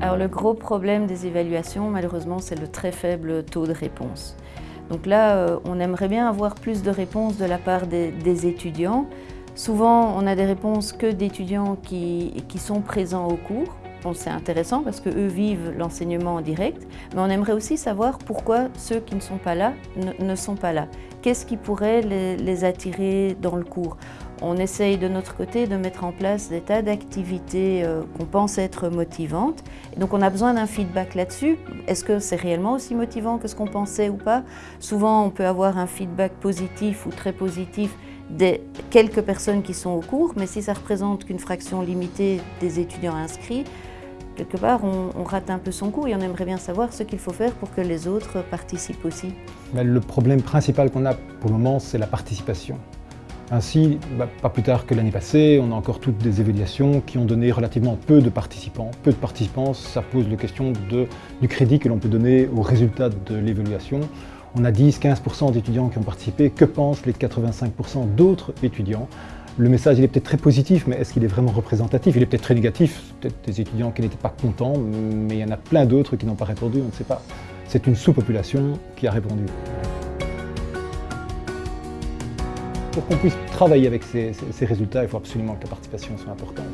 le gros problème des évaluations, malheureusement, c'est le très faible taux de réponse. Donc là, euh, on aimerait bien avoir plus de réponses de la part des, étudiants. Souvent, on a des réponses que d'étudiants qui, sont présents au cours. c'est intéressant parce qu'eux vivent l'enseignement en direct, mais on aimerait aussi savoir pourquoi ceux qui ne sont pas là ne, sont pas là. Qu'est-ce qui pourrait les attirer dans le cours? On essaye de notre côté de mettre en place des tas d'activités euh, qu'on pense être motivantes. donc on a besoin d'un feedback là-dessus. Est-ce que c'est réellement aussi motivant que ce qu'on pensait ou pas? Souvent on peut avoir un feedback positif ou très positif des quelques personnes qui sont au cours, mais si ça représente qu'une fraction limitée des étudiants inscrits, quelque part on, rate un peu son coup et on aimerait bien savoir ce qu'il faut faire pour que les autres participent aussi. le problème principal qu'on a pour le moment, c'est la participation. Ainsi, bah, pas plus tard que l'année passée, on a encore toutes des évaluations qui ont donné relativement peu de participants. Peu de participants, ça pose la question du crédit que l'on peut donner aux résultats de l'évaluation. On a 10-15% d'étudiants qui ont participé. Que pensent les 85% d'autres étudiants? Le message il est peut-être très positif, mais est-ce qu'il est vraiment représentatif? Il est peut-être très négatif, peut-être des étudiants qui n'étaient pas contents, mais il y en a plein d'autres qui n'ont pas répondu, on ne sait pas. C'est une sous-population qui a répondu. Pour qu'on puisse travailler avec ces, résultats, il faut absolument que la participation soit importante.